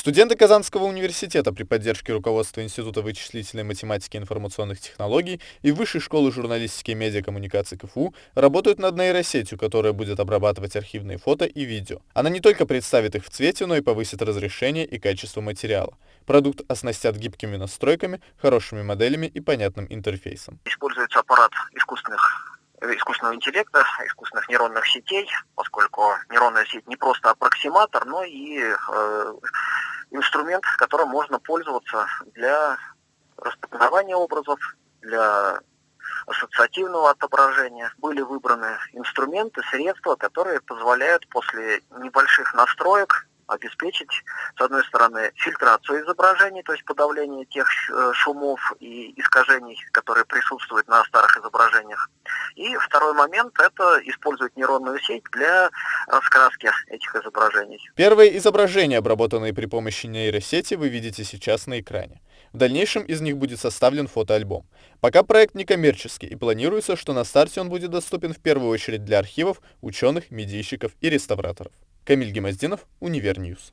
Студенты Казанского университета при поддержке руководства Института вычислительной математики и информационных технологий и Высшей школы журналистики и медиакоммуникации КФУ работают над нейросетью, которая будет обрабатывать архивные фото и видео. Она не только представит их в цвете, но и повысит разрешение и качество материала. Продукт оснастят гибкими настройками, хорошими моделями и понятным интерфейсом. Используется аппарат искусственных искусственного интеллекта, искусственных нейронных сетей, поскольку нейронная сеть не просто аппроксиматор, но и э, инструмент, которым можно пользоваться для распознавания образов, для ассоциативного отображения. Были выбраны инструменты, средства, которые позволяют после небольших настроек обеспечить, с одной стороны, фильтрацию изображений, то есть подавление тех э, шумов и искажений, которые присутствуют на старых изображениях. И второй момент – это использовать нейронную сеть для раскраски этих изображений. Первые изображения, обработанные при помощи нейросети, вы видите сейчас на экране. В дальнейшем из них будет составлен фотоальбом. Пока проект некоммерческий и планируется, что на старте он будет доступен в первую очередь для архивов, ученых, медийщиков и реставраторов. Камиль Гемоздинов, Univer News.